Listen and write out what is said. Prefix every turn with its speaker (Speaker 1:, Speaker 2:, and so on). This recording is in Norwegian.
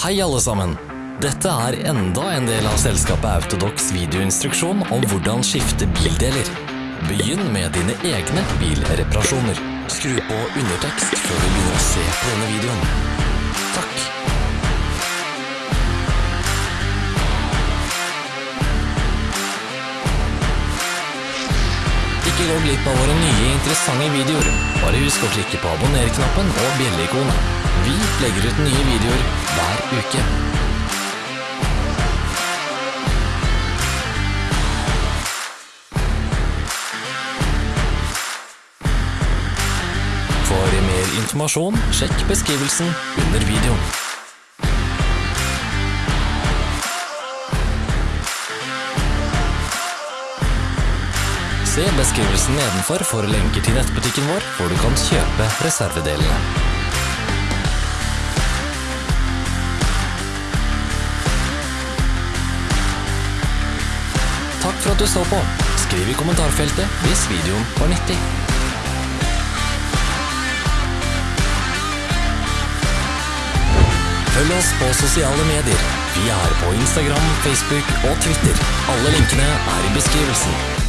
Speaker 1: Hei alle sammen! Dette er enda en del av selskapet Autodox videoinstruksjon om hvordan skifte bildeler. Begynn med dine egne bilreparasjoner. Skru på undertekst før du begynner å se på denne videoen. Takk. Ikke gå glipp av våre nye interessante videoer. Bare husk å klikke på abonner-knappen og bjelleikonet. Vi legger ut nye videoer uke. For mer informasjon, sjekk beskrivelsen under videoen. Se beskrivelsen nedenfor for lenker til nettbutikken vår, hvor du kan kjøpe reservedelene. Takk for at du så på. Skriv i kommentarfeltet hvis videoen var nyttig. Følg oss på sosiale medier. Vi er på Instagram, Facebook og Twitter. Alle linkene er i beskrivelsen.